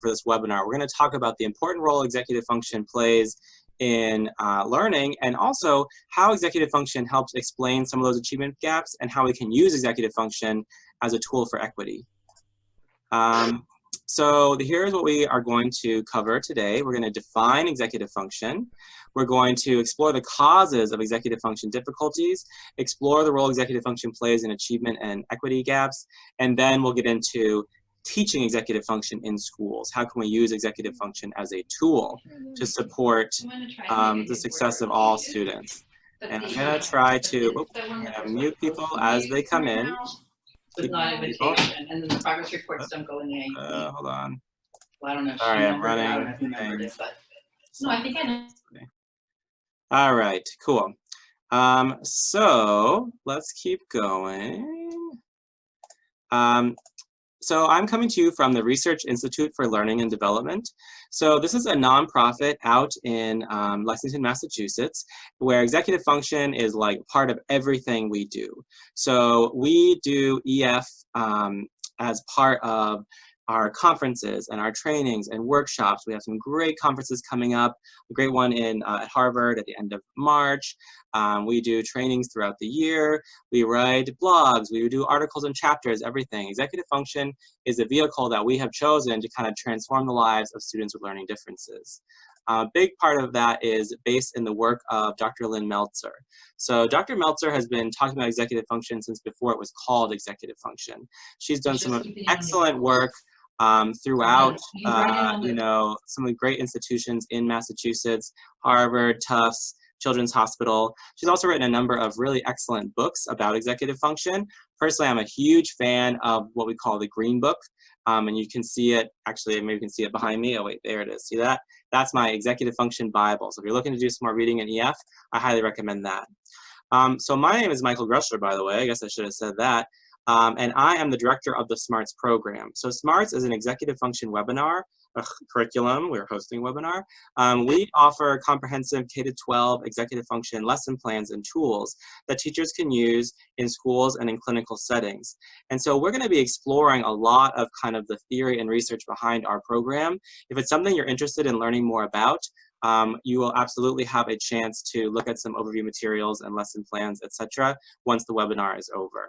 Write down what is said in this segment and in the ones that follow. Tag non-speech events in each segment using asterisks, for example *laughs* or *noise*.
for this webinar. We're going to talk about the important role executive function plays in uh, learning and also how executive function helps explain some of those achievement gaps and how we can use executive function as a tool for equity. Um, so here's what we are going to cover today. We're going to define executive function. We're going to explore the causes of executive function difficulties, explore the role executive function plays in achievement and equity gaps, and then we'll get into teaching executive function in schools. How can we use executive function as a tool to support um, the success of all students? And I'm going to try to mute people as they come in. invitation, and then the progress reports don't go in the. Uh, hold on. Well, I don't know. if Sorry, I'm remembered. I don't running know if you remembered it, but- No, I think I know. All right, cool. Um, so let's keep going. Um, so I'm coming to you from the Research Institute for Learning and Development. So this is a nonprofit out in um, Lexington, Massachusetts, where executive function is like part of everything we do. So we do EF um, as part of our conferences and our trainings and workshops. We have some great conferences coming up, a great one in uh, at Harvard at the end of March. Um, we do trainings throughout the year. We write blogs. We do articles and chapters, everything. Executive function is a vehicle that we have chosen to kind of transform the lives of students with learning differences. A big part of that is based in the work of Dr. Lynn Meltzer. So Dr. Meltzer has been talking about executive function since before it was called executive function. She's done some excellent work um, throughout, You uh, you know, some of the great institutions in Massachusetts, Harvard, Tufts, Children's Hospital. She's also written a number of really excellent books about executive function. Personally, I'm a huge fan of what we call the Green Book. Um, and you can see it, actually, maybe you can see it behind me. Oh, wait, there it is. See that? That's my executive function Bible. So if you're looking to do some more reading in EF, I highly recommend that. Um, so my name is Michael Greschler, by the way. I guess I should have said that. Um, and I am the director of the SMARTS program. So SMARTS is an executive function webinar, curriculum, we're hosting a webinar. Um, we offer comprehensive K-12 executive function lesson plans and tools that teachers can use in schools and in clinical settings. And so we're gonna be exploring a lot of kind of the theory and research behind our program. If it's something you're interested in learning more about, um, you will absolutely have a chance to look at some overview materials and lesson plans, etc. once the webinar is over.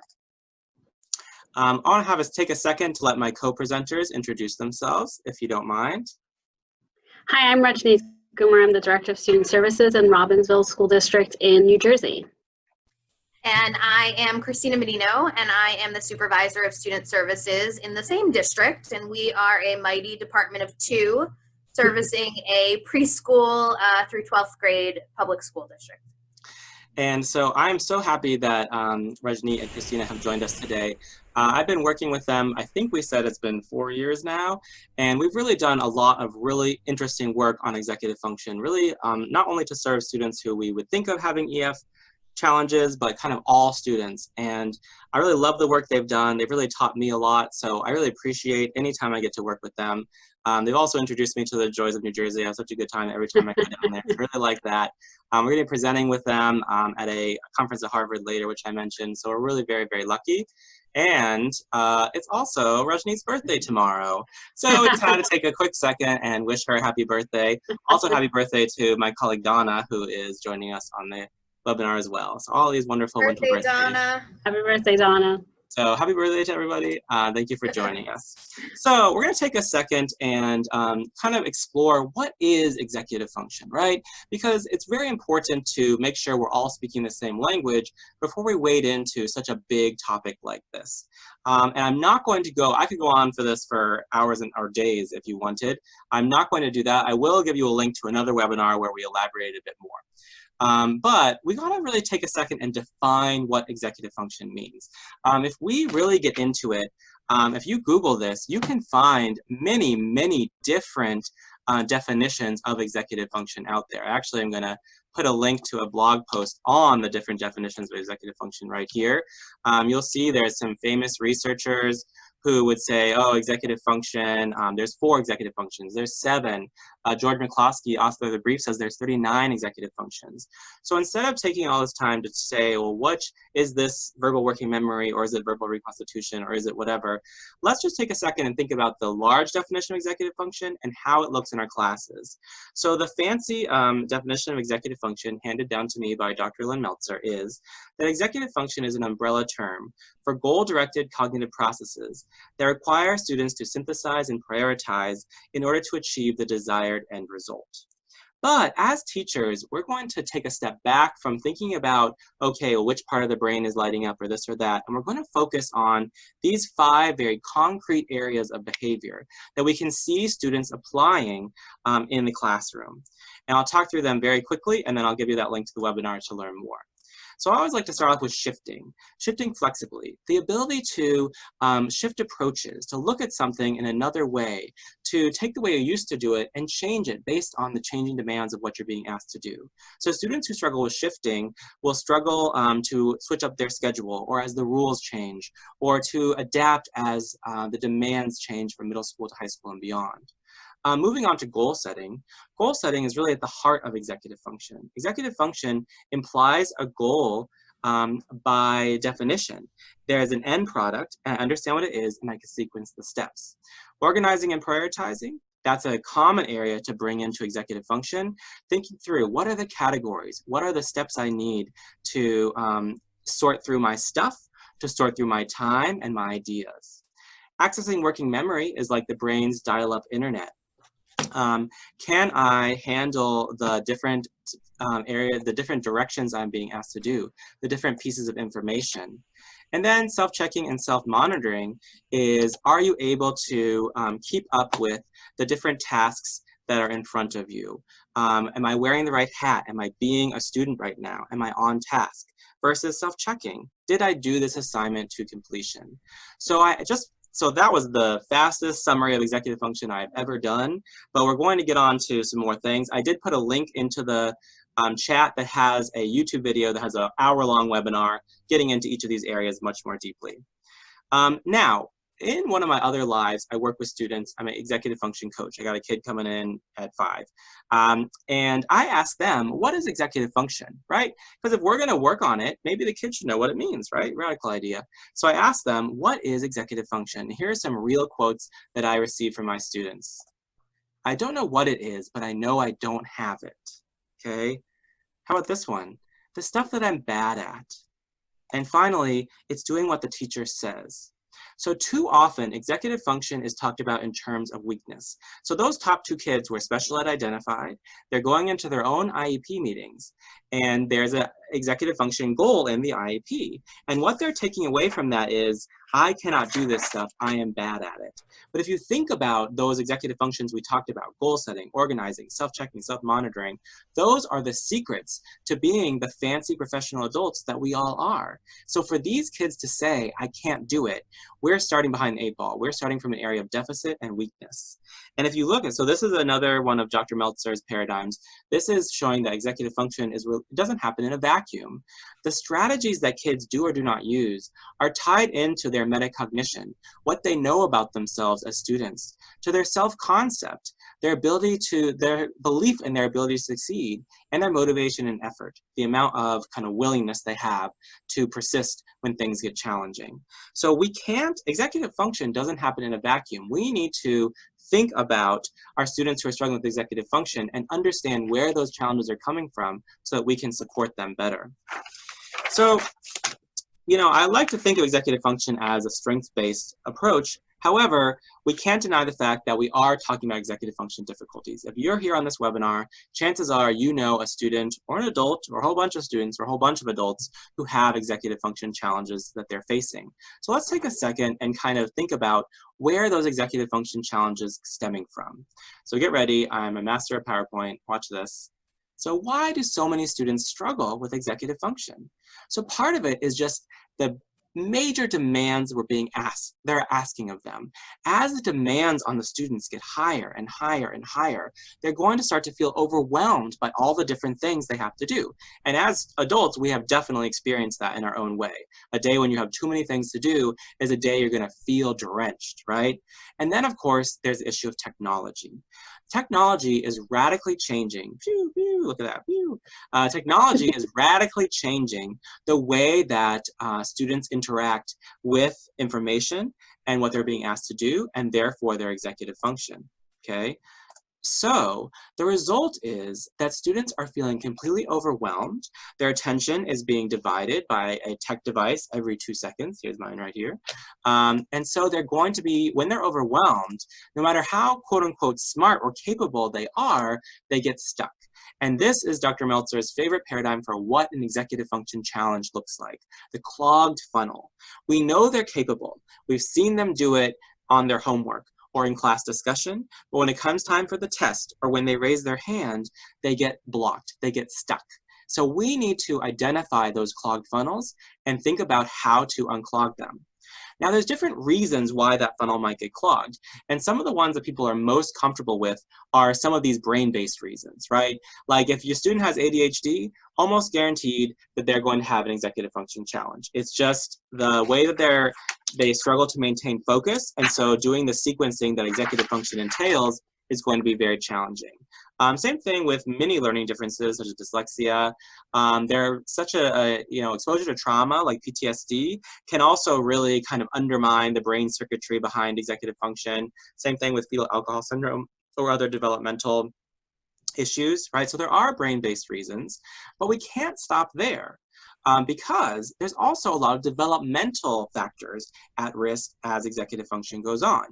Um, I want to have us take a second to let my co-presenters introduce themselves, if you don't mind. Hi, I'm Rajni Kumar. I'm the Director of Student Services in Robbinsville School District in New Jersey. And I am Christina Medino, and I am the supervisor of student services in the same district. And we are a mighty department of two servicing a preschool uh, through 12th grade public school district. And so I'm so happy that um, Rajni and Christina have joined us today. Uh, I've been working with them, I think we said it's been four years now, and we've really done a lot of really interesting work on executive function, really um, not only to serve students who we would think of having EF challenges, but kind of all students. And I really love the work they've done. They've really taught me a lot, so I really appreciate any time I get to work with them. Um, they've also introduced me to the joys of New Jersey. I have such a good time every time I go down there. I really like that. Um, we're going to be presenting with them um, at a conference at Harvard later, which I mentioned. So we're really very, very lucky. And uh, it's also Rajni's birthday tomorrow. So it's time to take a quick second and wish her a happy birthday. Also, happy birthday to my colleague Donna, who is joining us on the webinar as well. So all these wonderful, Birthday, wonderful birthdays. Donna. Happy birthday, Donna. So happy birthday to everybody. Uh, thank you for joining us. So we're going to take a second and um, kind of explore what is executive function, right? Because it's very important to make sure we're all speaking the same language before we wade into such a big topic like this. Um, and I'm not going to go, I could go on for this for hours and or days if you wanted. I'm not going to do that. I will give you a link to another webinar where we elaborate a bit more. Um, but we gotta really take a second and define what executive function means. Um, if we really get into it, um, if you Google this, you can find many, many different uh, definitions of executive function out there. Actually, I'm gonna put a link to a blog post on the different definitions of executive function right here. Um, you'll see there's some famous researchers who would say, oh, executive function, um, there's four executive functions, there's seven. Uh, George McCloskey, author of the brief, says there's 39 executive functions. So instead of taking all this time to say, well, which is this verbal working memory, or is it verbal reconstitution, or is it whatever, let's just take a second and think about the large definition of executive function and how it looks in our classes. So the fancy um, definition of executive function handed down to me by Dr. Lynn Meltzer is that executive function is an umbrella term for goal-directed cognitive processes that require students to synthesize and prioritize in order to achieve the desired end result. But as teachers, we're going to take a step back from thinking about, okay, well, which part of the brain is lighting up or this or that, and we're going to focus on these five very concrete areas of behavior that we can see students applying um, in the classroom. And I'll talk through them very quickly, and then I'll give you that link to the webinar to learn more. So I always like to start off with shifting, shifting flexibly, the ability to um, shift approaches, to look at something in another way, to take the way you used to do it and change it based on the changing demands of what you're being asked to do. So students who struggle with shifting will struggle um, to switch up their schedule or as the rules change or to adapt as uh, the demands change from middle school to high school and beyond. Uh, moving on to goal setting, goal setting is really at the heart of executive function. Executive function implies a goal um, by definition. There's an end product, and I understand what it is, and I can sequence the steps. Organizing and prioritizing, that's a common area to bring into executive function. Thinking through, what are the categories? What are the steps I need to um, sort through my stuff, to sort through my time and my ideas? Accessing working memory is like the brain's dial-up internet um, can I handle the different um, area, the different directions I'm being asked to do, the different pieces of information. And then self-checking and self-monitoring is, are you able to um, keep up with the different tasks that are in front of you? Um, am I wearing the right hat? Am I being a student right now? Am I on task? Versus self-checking, did I do this assignment to completion? So I just so that was the fastest summary of executive function I've ever done, but we're going to get on to some more things. I did put a link into the um, chat that has a YouTube video that has an hour-long webinar getting into each of these areas much more deeply. Um, now, in one of my other lives, I work with students. I'm an executive function coach. I got a kid coming in at five. Um, and I ask them, what is executive function, right? Because if we're going to work on it, maybe the kids should know what it means, right? Radical idea. So I ask them, what is executive function? Here are some real quotes that I receive from my students. I don't know what it is, but I know I don't have it. Okay? How about this one? The stuff that I'm bad at. And finally, it's doing what the teacher says. So too often, executive function is talked about in terms of weakness. So those top two kids were special ed identified, they're going into their own IEP meetings, and there's a executive function goal in the IEP. And what they're taking away from that is, I cannot do this stuff, I am bad at it. But if you think about those executive functions we talked about, goal setting, organizing, self-checking, self-monitoring, those are the secrets to being the fancy professional adults that we all are. So for these kids to say, I can't do it, we're starting behind the eight ball. We're starting from an area of deficit and weakness. And if you look at, so this is another one of Dr. Meltzer's paradigms. This is showing that executive function is doesn't happen in a vacuum. The strategies that kids do or do not use are tied into their metacognition, what they know about themselves as students, to their self-concept, their ability to, their belief in their ability to succeed, and their motivation and effort, the amount of kind of willingness they have to persist when things get challenging. So we can't, executive function doesn't happen in a vacuum. We need to think about our students who are struggling with executive function and understand where those challenges are coming from so that we can support them better. So, you know, I like to think of executive function as a strengths-based approach However, we can't deny the fact that we are talking about executive function difficulties. If you're here on this webinar, chances are you know a student or an adult or a whole bunch of students or a whole bunch of adults who have executive function challenges that they're facing. So let's take a second and kind of think about where those executive function challenges stemming from. So get ready, I'm a master of PowerPoint, watch this. So why do so many students struggle with executive function? So part of it is just the major demands were being asked, they're asking of them. As the demands on the students get higher and higher and higher, they're going to start to feel overwhelmed by all the different things they have to do. And as adults, we have definitely experienced that in our own way. A day when you have too many things to do is a day you're gonna feel drenched, right? And then of course, there's the issue of technology. Technology is radically changing, pew, pew, look at that, pew. Uh, technology is *laughs* radically changing the way that uh, students interact with information and what they're being asked to do, and therefore their executive function, okay? So the result is that students are feeling completely overwhelmed. Their attention is being divided by a tech device every two seconds. Here's mine right here. Um, and so they're going to be, when they're overwhelmed, no matter how quote unquote smart or capable they are, they get stuck. And this is Dr. Meltzer's favorite paradigm for what an executive function challenge looks like, the clogged funnel. We know they're capable. We've seen them do it on their homework or in class discussion, but when it comes time for the test or when they raise their hand, they get blocked, they get stuck. So we need to identify those clogged funnels and think about how to unclog them. Now there's different reasons why that funnel might get clogged. And some of the ones that people are most comfortable with are some of these brain-based reasons, right? Like if your student has ADHD, almost guaranteed that they're going to have an executive function challenge. It's just the way that they're they struggle to maintain focus, and so doing the sequencing that executive function entails is going to be very challenging. Um, same thing with many learning differences such as dyslexia. Um, are such a, a, you know, exposure to trauma like PTSD can also really kind of undermine the brain circuitry behind executive function. Same thing with fetal alcohol syndrome or other developmental issues, right? So there are brain-based reasons, but we can't stop there um, because there's also a lot of developmental factors at risk as executive function goes on.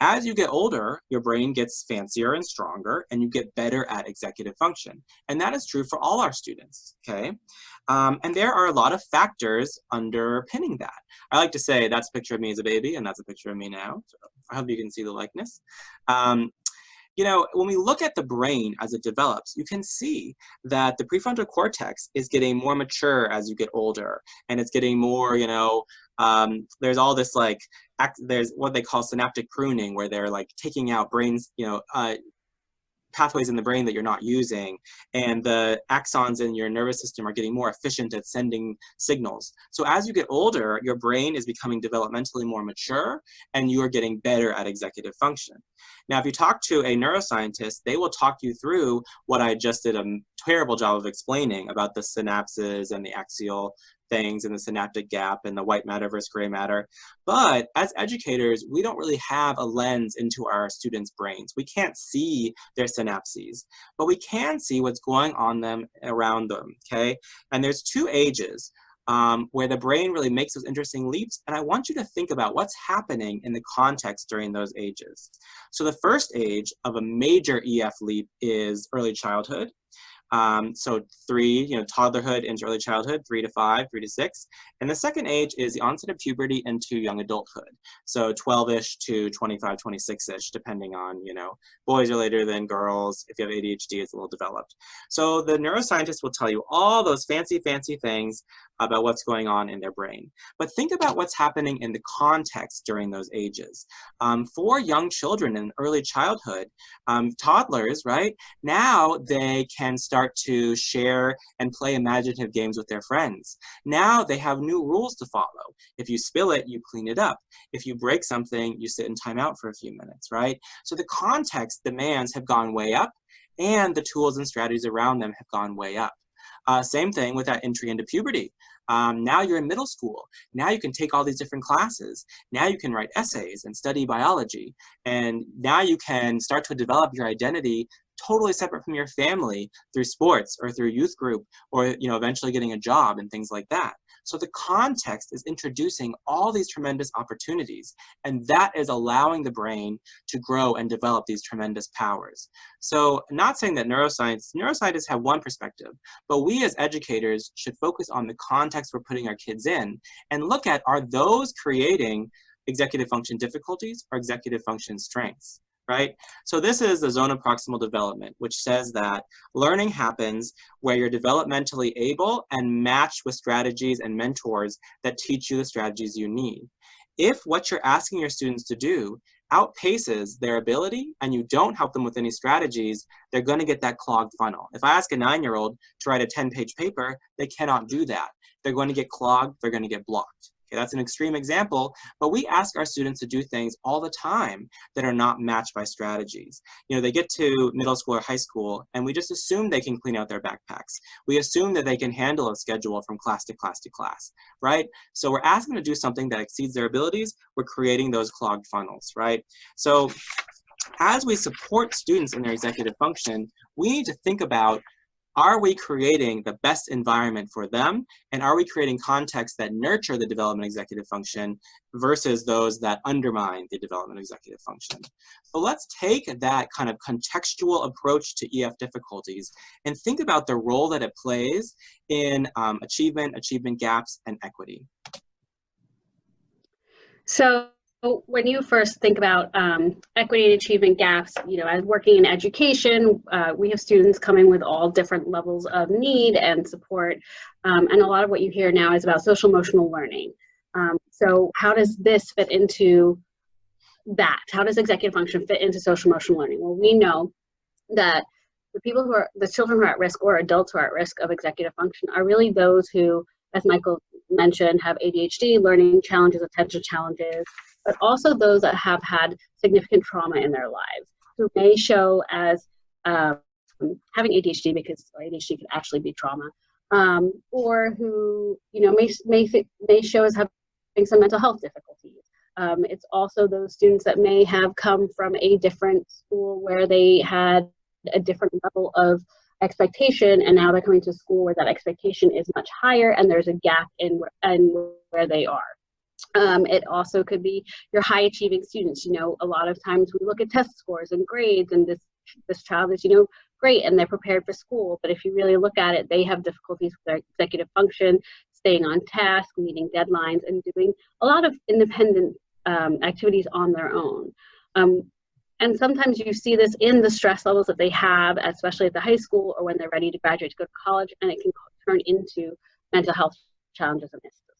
As you get older, your brain gets fancier and stronger and you get better at executive function. And that is true for all our students, okay? Um, and there are a lot of factors underpinning that. I like to say that's a picture of me as a baby and that's a picture of me now. So I hope you can see the likeness. Um, you know, when we look at the brain as it develops, you can see that the prefrontal cortex is getting more mature as you get older, and it's getting more, you know, um, there's all this like, there's what they call synaptic pruning, where they're like taking out brains, you know, uh, pathways in the brain that you're not using and the axons in your nervous system are getting more efficient at sending signals. So as you get older, your brain is becoming developmentally more mature and you are getting better at executive function. Now, if you talk to a neuroscientist, they will talk you through what I just did a terrible job of explaining about the synapses and the axial things and the synaptic gap and the white matter versus gray matter. But as educators, we don't really have a lens into our students' brains. We can't see their synapses, but we can see what's going on them around them, okay? And there's two ages um, where the brain really makes those interesting leaps. And I want you to think about what's happening in the context during those ages. So the first age of a major EF leap is early childhood. Um, so three, you know, toddlerhood into early childhood, three to five, three to six. And the second age is the onset of puberty into young adulthood. So 12-ish to 25, 26-ish, depending on, you know, boys are later than girls. If you have ADHD, it's a little developed. So the neuroscientist will tell you all those fancy, fancy things about what's going on in their brain. But think about what's happening in the context during those ages. Um, for young children in early childhood, um, toddlers, right, now they can start to share and play imaginative games with their friends. Now they have new rules to follow. If you spill it, you clean it up. If you break something, you sit in timeout for a few minutes, right? So the context demands have gone way up and the tools and strategies around them have gone way up. Uh, same thing with that entry into puberty. Um, now you're in middle school. Now you can take all these different classes. Now you can write essays and study biology. And now you can start to develop your identity totally separate from your family through sports or through youth group or you know eventually getting a job and things like that. So the context is introducing all these tremendous opportunities, and that is allowing the brain to grow and develop these tremendous powers. So not saying that neuroscience, neuroscientists have one perspective, but we as educators should focus on the context we're putting our kids in and look at are those creating executive function difficulties or executive function strengths? Right? So this is the zone of proximal development, which says that learning happens where you're developmentally able and matched with strategies and mentors that teach you the strategies you need. If what you're asking your students to do outpaces their ability and you don't help them with any strategies, they're gonna get that clogged funnel. If I ask a nine-year-old to write a 10-page paper, they cannot do that. They're going to get clogged, they're gonna get blocked. Okay, that's an extreme example, but we ask our students to do things all the time that are not matched by strategies. You know, they get to middle school or high school and we just assume they can clean out their backpacks. We assume that they can handle a schedule from class to class to class, right? So we're asking them to do something that exceeds their abilities, we're creating those clogged funnels, right? So as we support students in their executive function, we need to think about are we creating the best environment for them? And are we creating contexts that nurture the development executive function versus those that undermine the development executive function? So let's take that kind of contextual approach to EF difficulties and think about the role that it plays in um, achievement, achievement gaps, and equity. So when you first think about um, equity and achievement gaps, you know, as working in education, uh, we have students coming with all different levels of need and support. Um, and a lot of what you hear now is about social emotional learning. Um, so how does this fit into that? How does executive function fit into social emotional learning? Well, we know that the people who are, the children who are at risk or adults who are at risk of executive function are really those who, as Michael mentioned, have ADHD, learning challenges, attention challenges, but also those that have had significant trauma in their lives, who may show as um, having ADHD because ADHD can actually be trauma, um, or who you know may may may show as having some mental health difficulties. Um, it's also those students that may have come from a different school where they had a different level of expectation and now they're coming to school where that expectation is much higher and there's a gap in, in where they are. Um, it also could be your high achieving students. You know, a lot of times we look at test scores and grades and this, this child is, you know, great and they're prepared for school. But if you really look at it, they have difficulties with their executive function, staying on task, meeting deadlines, and doing a lot of independent um, activities on their own. Um, and sometimes you see this in the stress levels that they have, especially at the high school or when they're ready to graduate to go to college, and it can turn into mental health challenges and issues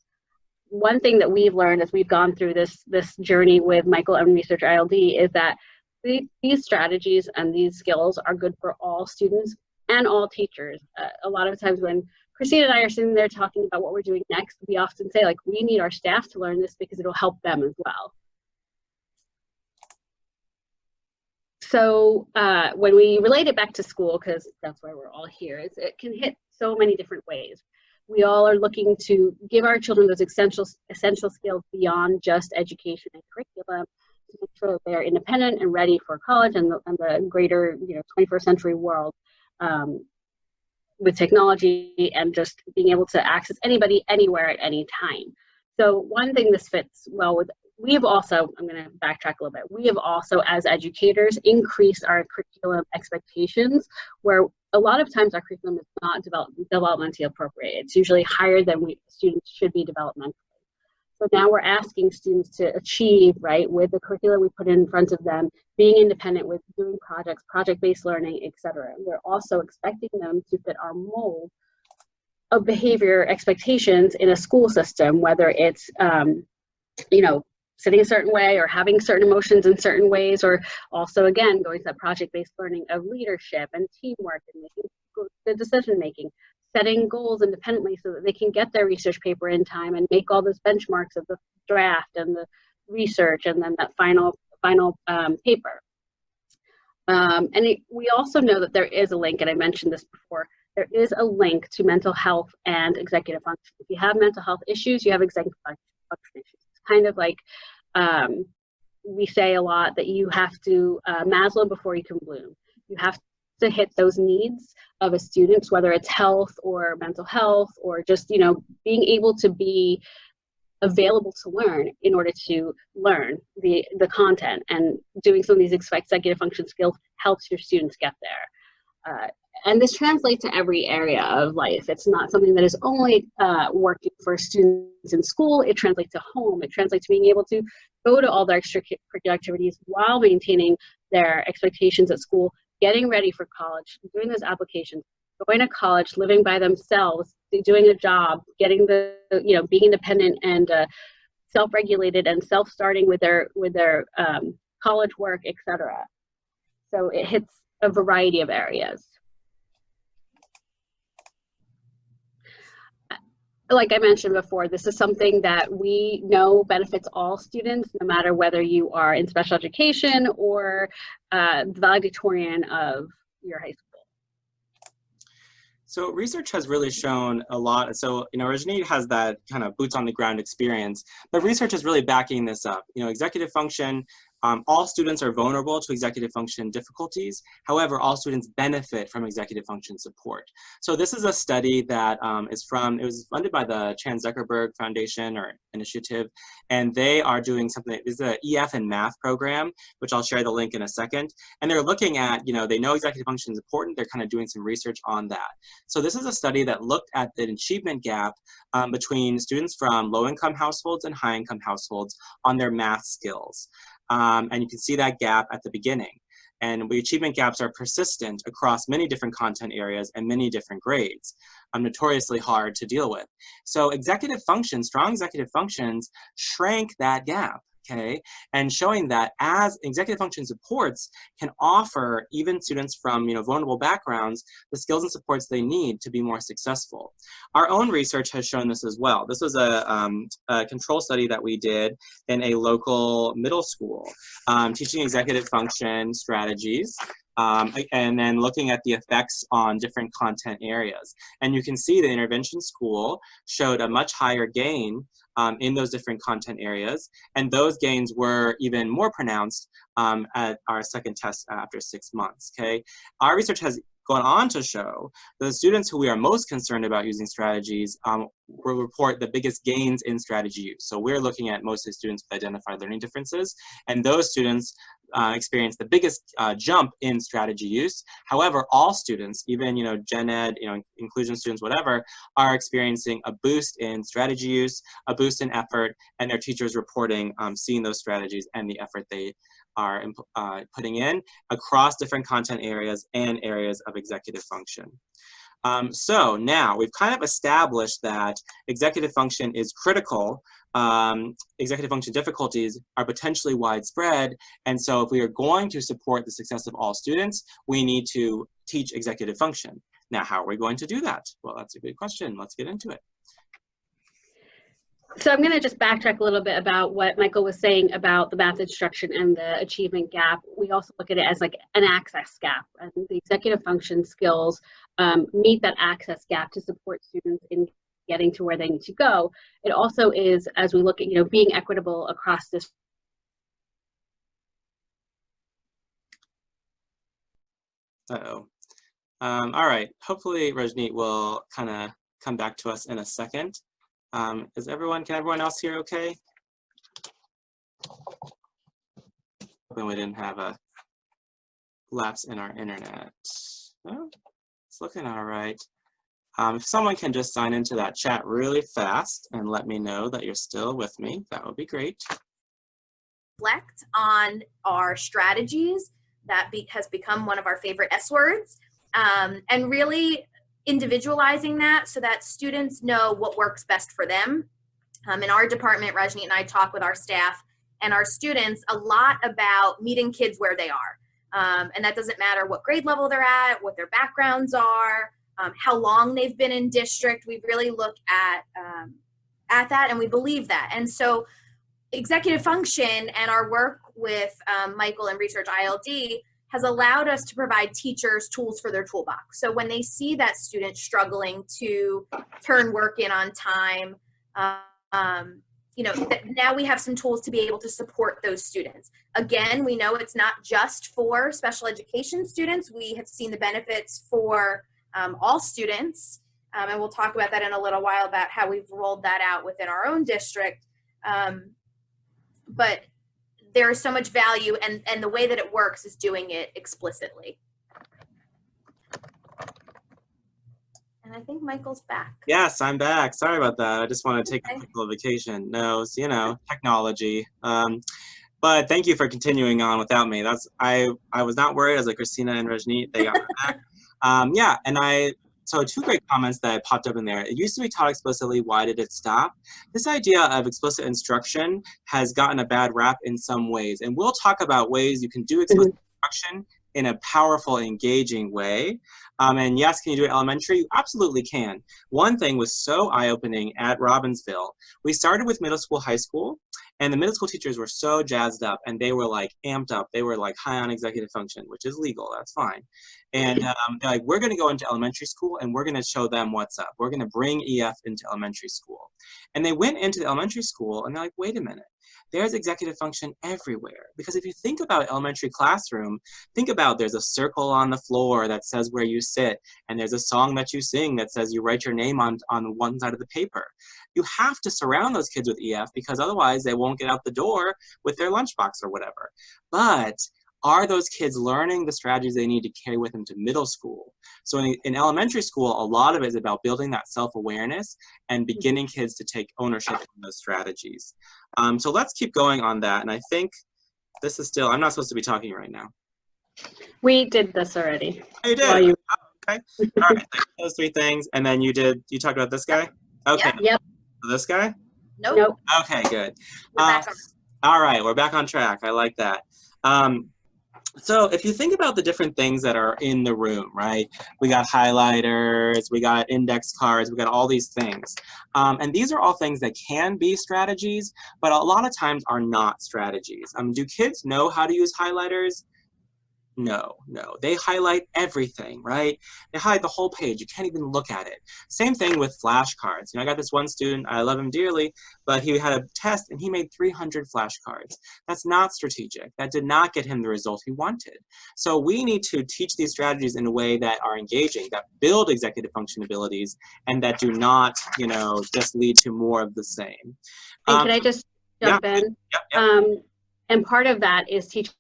one thing that we've learned as we've gone through this this journey with Michael and Research ILD is that the, these strategies and these skills are good for all students and all teachers. Uh, a lot of times when Christine and I are sitting there talking about what we're doing next, we often say like, we need our staff to learn this because it'll help them as well. So uh, when we relate it back to school, because that's why we're all here, it can hit so many different ways we all are looking to give our children those essential essential skills beyond just education and curriculum to make sure that they're independent and ready for college and the, and the greater you know 21st century world um, with technology and just being able to access anybody anywhere at any time. So one thing this fits well with we have also, I'm going to backtrack a little bit, we have also, as educators, increased our curriculum expectations where a lot of times our curriculum is not develop, developmentally appropriate. It's usually higher than we students should be developmentally. So now we're asking students to achieve, right, with the curriculum we put in front of them, being independent with doing projects, project-based learning, etc. We're also expecting them to fit our mold of behavior expectations in a school system, whether it's, um, you know, sitting a certain way or having certain emotions in certain ways or also again going to that project-based learning of leadership and teamwork and making the decision making setting goals independently so that they can get their research paper in time and make all those benchmarks of the draft and the research and then that final final um, paper. Um, and it, we also know that there is a link and i mentioned this before there is a link to mental health and executive function. If you have mental health issues you have executive function issues kind of like um, we say a lot that you have to uh, Maslow before you can bloom. You have to hit those needs of a student, whether it's health or mental health or just you know being able to be available to learn in order to learn the the content and doing some of these executive function skills helps your students get there. Uh, and this translates to every area of life. It's not something that is only uh, working for students in school. It translates to home. It translates to being able to go to all their extracurricular activities while maintaining their expectations at school, getting ready for college, doing those applications, going to college, living by themselves, doing a job, getting the, you know, being independent and uh, self-regulated and self-starting with their with their um, college work, etc. So it hits a variety of areas. Like I mentioned before, this is something that we know benefits all students, no matter whether you are in special education or uh, the valedictorian of your high school. So research has really shown a lot. So, you know, Rajneet has that kind of boots on the ground experience, but research is really backing this up. You know, executive function um, all students are vulnerable to executive function difficulties. However, all students benefit from executive function support. So this is a study that um, is from, it was funded by the Chan Zuckerberg Foundation or initiative, and they are doing something, this is an EF and math program, which I'll share the link in a second. And they're looking at, you know, they know executive function is important, they're kind of doing some research on that. So this is a study that looked at the achievement gap um, between students from low income households and high income households on their math skills. Um, and you can see that gap at the beginning. And the achievement gaps are persistent across many different content areas and many different grades, um, notoriously hard to deal with. So executive functions, strong executive functions, shrank that gap okay? And showing that as executive function supports can offer even students from you know, vulnerable backgrounds the skills and supports they need to be more successful. Our own research has shown this as well. This was a, um, a control study that we did in a local middle school, um, teaching executive function strategies um, and then looking at the effects on different content areas. And you can see the intervention school showed a much higher gain um, in those different content areas. And those gains were even more pronounced um, at our second test after six months, okay? Our research has gone on to show that the students who we are most concerned about using strategies um, will report the biggest gains in strategy use. So we're looking at mostly students with identified learning differences, and those students uh, experience the biggest uh, jump in strategy use. However, all students, even you know gen ed, you know inclusion students, whatever, are experiencing a boost in strategy use, a boost in effort, and their teachers reporting um, seeing those strategies and the effort they are uh, putting in across different content areas and areas of executive function. Um, so now we've kind of established that executive function is critical. Um, executive function difficulties are potentially widespread. And so if we are going to support the success of all students, we need to teach executive function. Now, how are we going to do that? Well, that's a good question. Let's get into it. So I'm going to just backtrack a little bit about what Michael was saying about the math instruction and the achievement gap. We also look at it as like an access gap. And the executive function skills um, meet that access gap to support students in getting to where they need to go. It also is, as we look at, you know, being equitable across this Uh-oh. Um, all right, hopefully Rajneet will kind of come back to us in a second. Um, is everyone, can everyone else hear okay? Hoping we didn't have a lapse in our internet. Oh, it's looking all right. Um, if someone can just sign into that chat really fast and let me know that you're still with me, that would be great. Reflect on our strategies. That be, has become one of our favorite S words. Um, and really individualizing that so that students know what works best for them. Um, in our department, Rajni and I talk with our staff and our students a lot about meeting kids where they are. Um, and that doesn't matter what grade level they're at, what their backgrounds are, um, how long they've been in district. We really look at, um, at that and we believe that. And so executive function and our work with um, Michael and Research ILD has allowed us to provide teachers tools for their toolbox. So when they see that student struggling to turn work in on time, um, you know, that now we have some tools to be able to support those students. Again, we know it's not just for special education students. We have seen the benefits for um, all students. Um, and we'll talk about that in a little while about how we've rolled that out within our own district. Um, but there is so much value and, and the way that it works is doing it explicitly. And I think Michael's back. Yes, I'm back. Sorry about that. I just want to take okay. a little vacation. No, you know, technology. Um, But thank you for continuing on without me. That's I I was not worried. I was like Christina and Rajneet, they got back. *laughs* Um, yeah, and I so two great comments that popped up in there. It used to be taught explicitly. Why did it stop? This idea of explicit instruction has gotten a bad rap in some ways, and we'll talk about ways you can do explicit mm-hmm. instruction in a powerful, engaging way. Um, and yes, can you do it elementary? You absolutely can. One thing was so eye-opening at Robbinsville. We started with middle school, high school, and the middle school teachers were so jazzed up and they were like amped up. They were like high on executive function, which is legal, that's fine. And um, they're like, we're gonna go into elementary school and we're gonna show them what's up. We're gonna bring EF into elementary school. And they went into the elementary school and they're like, wait a minute, there's executive function everywhere. Because if you think about elementary classroom, think about there's a circle on the floor that says where you sit, and there's a song that you sing that says you write your name on, on one side of the paper. You have to surround those kids with EF because otherwise they won't get out the door with their lunchbox or whatever. But are those kids learning the strategies they need to carry with them to middle school? So in, in elementary school, a lot of it is about building that self-awareness and beginning kids to take ownership of those strategies. Um, so let's keep going on that. And I think this is still, I'm not supposed to be talking right now. We did this already. Oh, you did? you- Oh, okay. All right, those three things. And then you did, you talked about this guy? Okay. Yep. This guy? Nope. Nope. Okay, good. Uh, all right, we're back on track. I like that. Um, so if you think about the different things that are in the room, right? We got highlighters, we got index cards, we got all these things. Um, and these are all things that can be strategies, but a lot of times are not strategies. Um, do kids know how to use highlighters? No, no. They highlight everything, right? They hide the whole page. You can't even look at it. Same thing with flashcards. You know, I got this one student, I love him dearly, but he had a test and he made 300 flashcards. That's not strategic. That did not get him the result he wanted. So we need to teach these strategies in a way that are engaging, that build executive function abilities, and that do not, you know, just lead to more of the same. And Um, can I just jump in? yep, yep. Um, and part of that is teaching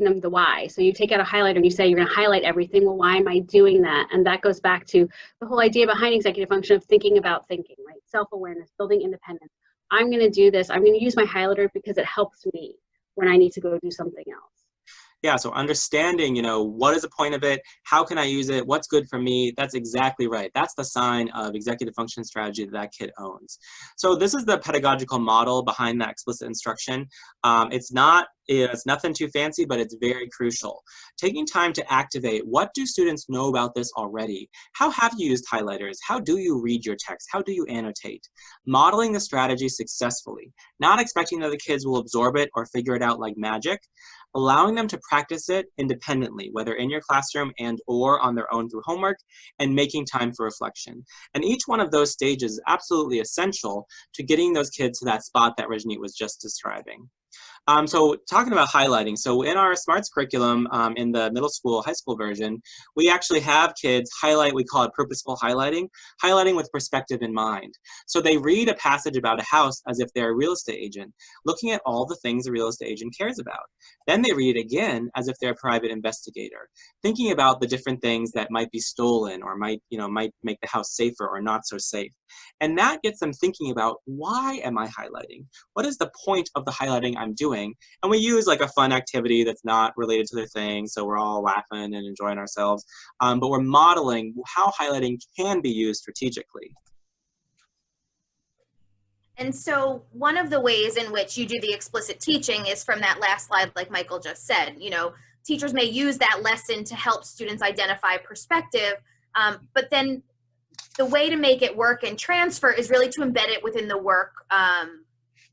them the why. So you take out a highlighter and you say you're going to highlight everything. Well, why am I doing that? And that goes back to the whole idea behind executive function of thinking about thinking, right? Self-awareness, building independence. I'm going to do this. I'm going to use my highlighter because it helps me when I need to go do something else. Yeah so understanding you know what is the point of it? How can i use it? What's good for me? That's exactly right. That's the sign of executive function strategy that that kid owns. So this is the pedagogical model behind that explicit instruction. Um, it's not it's nothing too fancy but it's very crucial. Taking time to activate what do students know about this already? How have you used highlighters? How do you read your text? How do you annotate? Modeling the strategy successfully not expecting that the kids will absorb it or figure it out like magic allowing them to practice it independently, whether in your classroom and or on their own through homework, and making time for reflection. And each one of those stages is absolutely essential to getting those kids to that spot that Rajneet was just describing. Um, so talking about highlighting, so in our SMARTS curriculum um, in the middle school, high school version, we actually have kids highlight, we call it purposeful highlighting, highlighting with perspective in mind. So they read a passage about a house as if they're a real estate agent, looking at all the things a real estate agent cares about. Then they read it again as if they're a private investigator, thinking about the different things that might be stolen or might, you know, might make the house safer or not so safe. And that gets them thinking about why am I highlighting? What is the point of the highlighting I'm doing? And we use like a fun activity that's not related to their thing, so we're all laughing and enjoying ourselves. Um, but we're modeling how highlighting can be used strategically. And so one of the ways in which you do the explicit teaching is from that last slide, like Michael just said, you know, teachers may use that lesson to help students identify perspective, um, but then the way to make it work and transfer is really to embed it within the work um,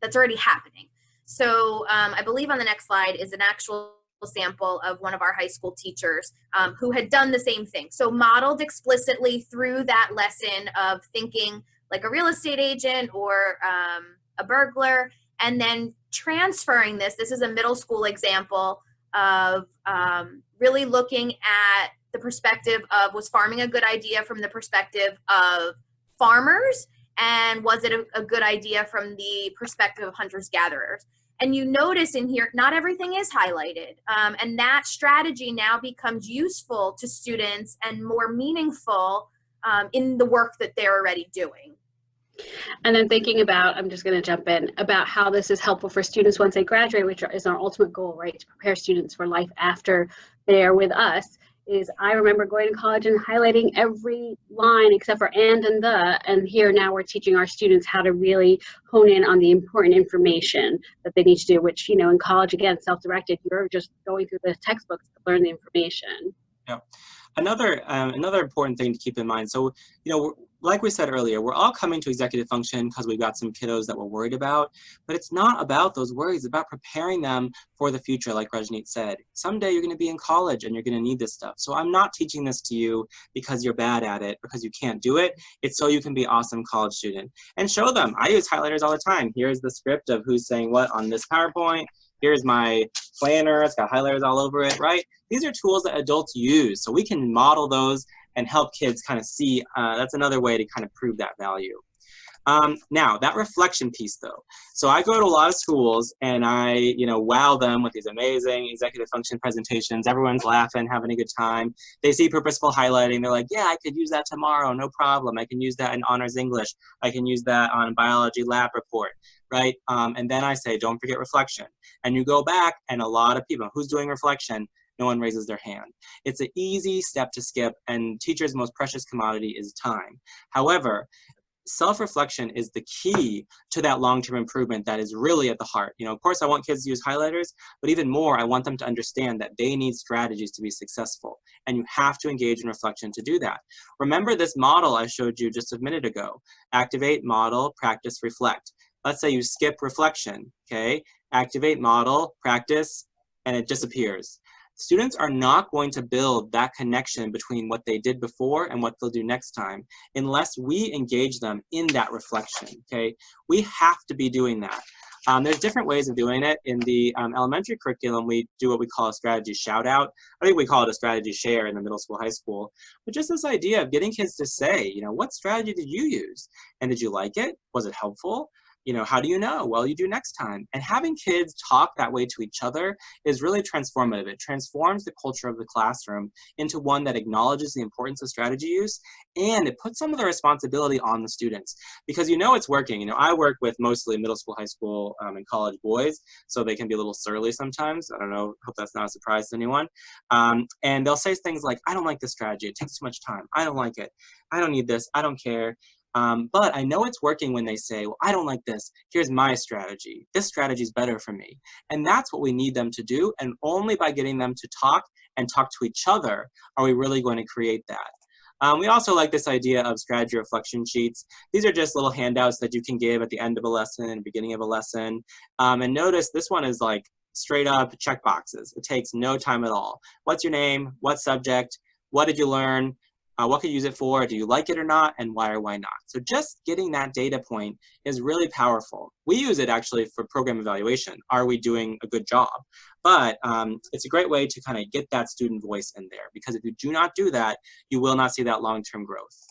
that's already happening. So um, I believe on the next slide is an actual sample of one of our high school teachers um, who had done the same thing. So modeled explicitly through that lesson of thinking like a real estate agent or um, a burglar, and then transferring this. This is a middle school example of um, really looking at the perspective of was farming a good idea from the perspective of farmers, and was it a, a good idea from the perspective of hunters gatherers? And you notice in here, not everything is highlighted. Um, and that strategy now becomes useful to students and more meaningful um, in the work that they're already doing. And then thinking about, I'm just going to jump in, about how this is helpful for students once they graduate, which is our ultimate goal, right? To prepare students for life after they're with us. Is I remember going to college and highlighting every line except for and and the, and here now we're teaching our students how to really hone in on the important information that they need to do, which, you know, in college, again, self-directed, you're just going through the textbooks to learn the information. Yeah. Another, um, another important thing to keep in mind, so, you know, like we said earlier, we're all coming to executive function because we've got some kiddos that we're worried about, but it's not about those worries, it's about preparing them for the future, like Rajneet said. Someday you're gonna be in college and you're gonna need this stuff. So I'm not teaching this to you because you're bad at it, because you can't do it. It's so you can be awesome college student. And show them, I use highlighters all the time. Here's the script of who's saying what on this PowerPoint. Here's my planner, it's got highlighters all over it, right? These are tools that adults use, so we can model those and help kids kind of see, uh, that's another way to kind of prove that value. Um, now, that reflection piece though. So I go to a lot of schools and I, you know, wow them with these amazing executive function presentations. Everyone's laughing, having a good time. They see purposeful highlighting. They're like, yeah, I could use that tomorrow, no problem. I can use that in honors English. I can use that on biology lab report, right? Um, and then I say, don't forget reflection. And you go back and a lot of people, who's doing reflection? No one raises their hand. It's an easy step to skip and teachers' most precious commodity is time. However, self-reflection is the key to that long-term improvement that is really at the heart. You know, of course I want kids to use highlighters, but even more, I want them to understand that they need strategies to be successful. And you have to engage in reflection to do that. Remember this model I showed you just a minute ago. Activate, model, practice, reflect. Let's say you skip reflection, okay? Activate, model, practice, and it disappears students are not going to build that connection between what they did before and what they'll do next time unless we engage them in that reflection, okay? We have to be doing that. Um, there's different ways of doing it. In the um, elementary curriculum, we do what we call a strategy shout out. I think we call it a strategy share in the middle school, high school. But just this idea of getting kids to say, you know, what strategy did you use? And did you like it? Was it helpful? You know, how do you know? Well, you do next time. And having kids talk that way to each other is really transformative. It transforms the culture of the classroom into one that acknowledges the importance of strategy use and it puts some of the responsibility on the students because you know it's working. You know, I work with mostly middle school, high school, um, and college boys, so they can be a little surly sometimes. I don't know, hope that's not a surprise to anyone. Um, and they'll say things like, I don't like this strategy. It takes too much time. I don't like it. I don't need this. I don't care. Um, but I know it's working when they say, well, I don't like this. Here's my strategy. This strategy is better for me. And that's what we need them to do. And only by getting them to talk and talk to each other are we really going to create that. Um, we also like this idea of strategy reflection sheets. These are just little handouts that you can give at the end of a lesson and beginning of a lesson. Um, and notice this one is like straight up check boxes. It takes no time at all. What's your name? What subject? What did you learn? Uh, what could you use it for? Do you like it or not? And why or why not? So just getting that data point is really powerful. We use it actually for program evaluation. Are we doing a good job? But um, it's a great way to kind of get that student voice in there because if you do not do that, you will not see that long-term growth.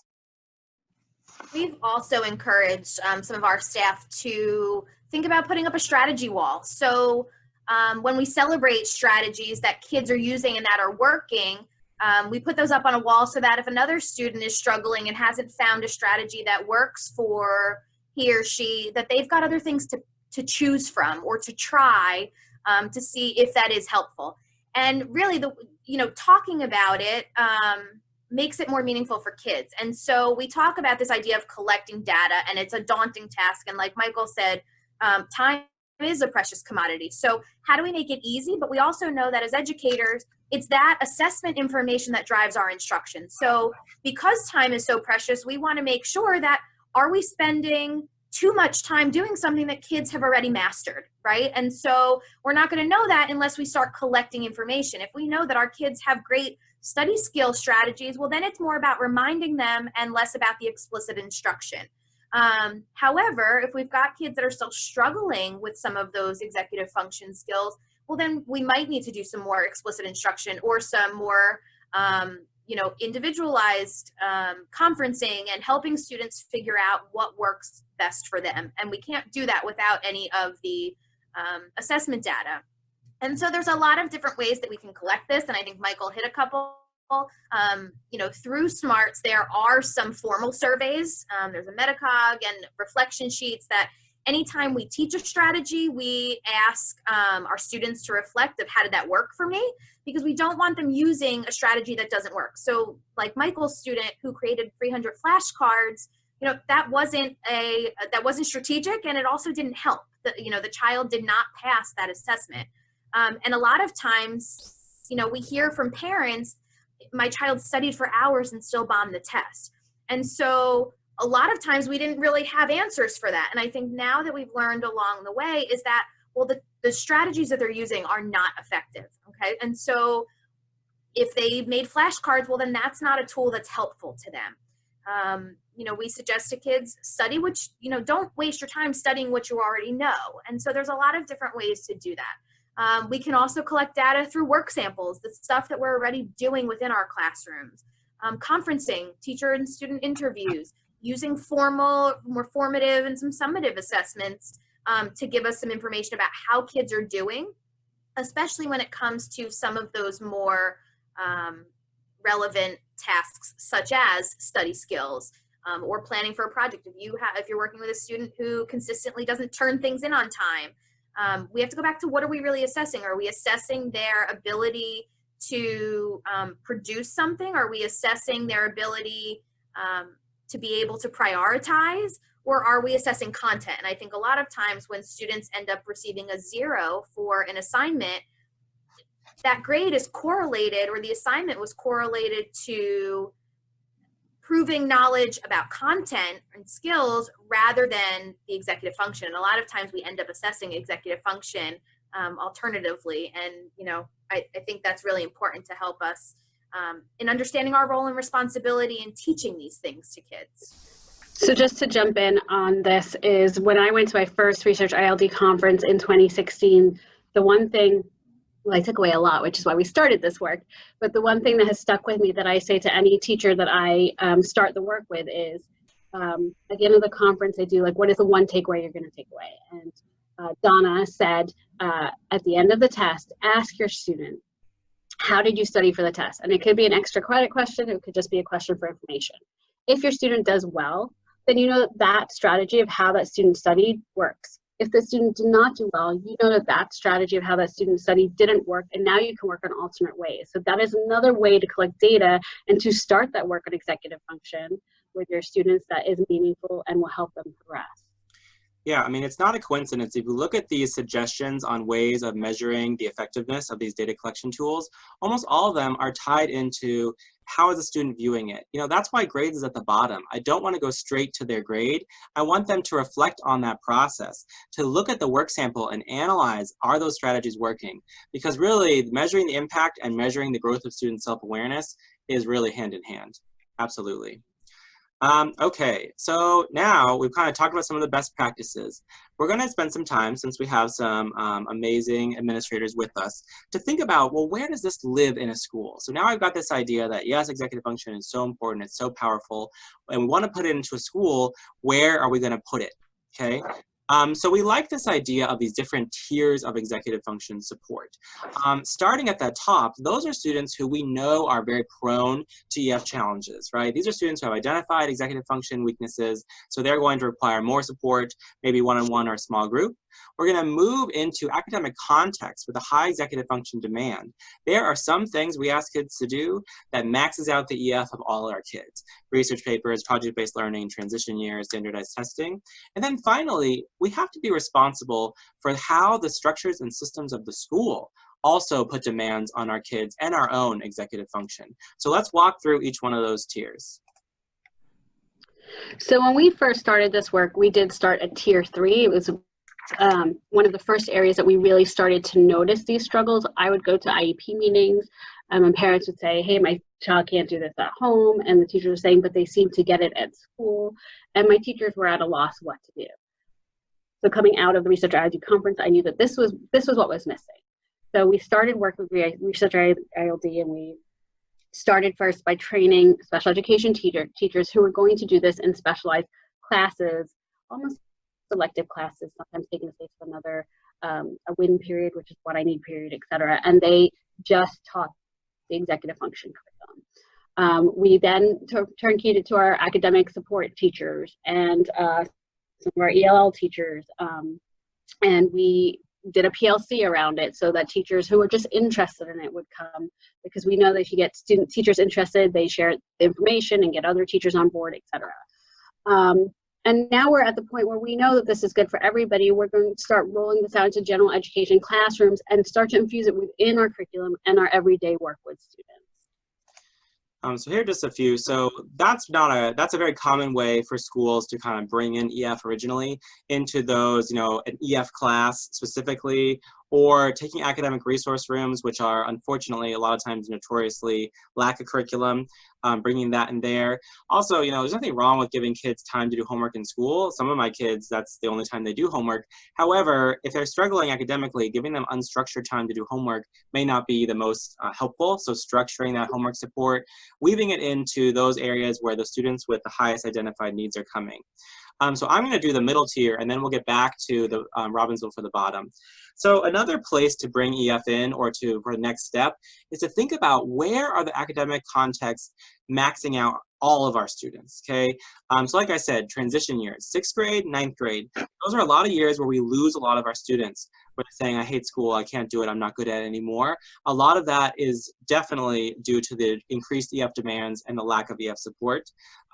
We've also encouraged um, some of our staff to think about putting up a strategy wall. So um, when we celebrate strategies that kids are using and that are working, um, we put those up on a wall so that if another student is struggling and hasn't found a strategy that works for he or she, that they've got other things to, to choose from or to try um, to see if that is helpful. And really, the you know, talking about it um, makes it more meaningful for kids. And so we talk about this idea of collecting data, and it's a daunting task. And like Michael said, um, time is a precious commodity. So how do we make it easy? But we also know that as educators, it's that assessment information that drives our instruction. So because time is so precious, we want to make sure that are we spending too much time doing something that kids have already mastered, right? And so we're not going to know that unless we start collecting information. If we know that our kids have great study skill strategies, well, then it's more about reminding them and less about the explicit instruction. Um, however, if we've got kids that are still struggling with some of those executive function skills, well, then we might need to do some more explicit instruction or some more, um, you know, individualized um, conferencing and helping students figure out what works best for them. And we can't do that without any of the um, assessment data. And so there's a lot of different ways that we can collect this. And I think Michael hit a couple Um, you know, through SMARTS, there are some formal surveys. Um, there's a Metacog and reflection sheets that anytime we teach a strategy, we ask um, our students to reflect of how did that work for me? Because we don't want them using a strategy that doesn't work. So like Michael's student who created 300 flashcards, you know, that wasn't a, that wasn't strategic and it also didn't help. The, you know, the child did not pass that assessment. Um, and a lot of times, you know, we hear from parents, my child studied for hours and still bombed the test. And so a lot of times we didn't really have answers for that. And I think now that we've learned along the way is that, well, the, the strategies that they're using are not effective, okay? And so if they made flashcards, well, then that's not a tool that's helpful to them. Um, you know, we suggest to kids study which, you know, don't waste your time studying what you already know. And so there's a lot of different ways to do that. Um, we can also collect data through work samples, the stuff that we're already doing within our classrooms. Um, conferencing, teacher and student interviews, using formal, more formative and some summative assessments um, to give us some information about how kids are doing, especially when it comes to some of those more um, relevant tasks such as study skills um, or planning for a project. If you have, if you're working with a student who consistently doesn't turn things in on time, um, we have to go back to what are we really assessing? Are we assessing their ability to um, produce something? Are we assessing their ability um, to be able to prioritize or are we assessing content? And I think a lot of times when students end up receiving a zero for an assignment, that grade is correlated or the assignment was correlated to proving knowledge about content and skills rather than the executive function. And a lot of times we end up assessing executive function um, alternatively. And, you know, I, I think that's really important to help us um, in understanding our role and responsibility in teaching these things to kids. So just to jump in on this is when I went to my first research ILD conference in 2016, the one thing, well, I took away a lot, which is why we started this work, but the one thing that has stuck with me that I say to any teacher that I um, start the work with is, um, at the end of the conference, I do like, what is the one takeaway you're gonna take away? And uh, Donna said, uh, at the end of the test, ask your student, how did you study for the test? And it could be an extra credit question, it could just be a question for information. If your student does well, then you know that that strategy of how that student studied works. If the student did not do well, you know that that strategy of how that student studied didn't work, and now you can work on alternate ways. So that is another way to collect data and to start that work on executive function with your students that is meaningful and will help them progress. Yeah, I mean, it's not a coincidence. If you look at these suggestions on ways of measuring the effectiveness of these data collection tools, almost all of them are tied into how is a student viewing it? You know, that's why grades is at the bottom. I don't want to go straight to their grade. I want them to reflect on that process, to look at the work sample and analyze, are those strategies working? Because really, measuring the impact and measuring the growth of student self-awareness is really hand in hand. Absolutely. Um, okay, so now we've kind of talked about some of the best practices. We're going to spend some time, since we have some um, amazing administrators with us, to think about, well, where does this live in a school? So now I've got this idea that, yes, executive function is so important, it's so powerful, and we want to put it into a school, where are we going to put it? Okay, um, so we like this idea of these different tiers of executive function support. Um, starting at the top, those are students who we know are very prone to EF challenges, right? These are students who have identified executive function weaknesses, so they're going to require more support, maybe one-on-one -on -one or a small group. We're going to move into academic context with a high executive function demand. There are some things we ask kids to do that maxes out the EF of all our kids. Research papers, project-based learning, transition years, standardized testing. And then finally, we have to be responsible for how the structures and systems of the school also put demands on our kids and our own executive function. So let's walk through each one of those tiers. So when we first started this work, we did start at tier three. It was um, one of the first areas that we really started to notice these struggles. I would go to IEP meetings um, and parents would say, hey, my child can't do this at home. And the teachers were saying, but they seem to get it at school. And my teachers were at a loss what to do. So coming out of the Research ILD conference, I knew that this was, this was what was missing. So we started working with Research ILD and we started first by training special education teacher, teachers who were going to do this in specialized classes, almost selective classes, sometimes taking the space of another, um, a win period, which is what I need period, etc. And they just taught the executive function curriculum. Um, we then turnkeyed it to our academic support teachers and uh, some of our ELL teachers. Um, and we did a PLC around it so that teachers who were just interested in it would come because we know that if you get student teachers interested, they share the information and get other teachers on board, etc. Um, and now we're at the point where we know that this is good for everybody. We're going to start rolling this out into general education classrooms and start to infuse it within our curriculum and our everyday work with students. Um, so here are just a few. So that's not a that's a very common way for schools to kind of bring in EF originally into those, you know, an EF class specifically, or taking academic resource rooms, which are unfortunately a lot of times notoriously lack a curriculum, um, bringing that in there. Also, you know, there's nothing wrong with giving kids time to do homework in school. Some of my kids, that's the only time they do homework. However, if they're struggling academically, giving them unstructured time to do homework may not be the most uh, helpful. So structuring that homework support, weaving it into those areas where the students with the highest identified needs are coming. Um, so I'm going to do the middle tier, and then we'll get back to the um, Robbinsville for the bottom. So another place to bring EF in or to for the next step is to think about where are the academic contexts maxing out all of our students, okay? Um, so like I said, transition years, sixth grade, ninth grade, those are a lot of years where we lose a lot of our students, saying, I hate school, I can't do it, I'm not good at it anymore. A lot of that is definitely due to the increased EF demands and the lack of EF support.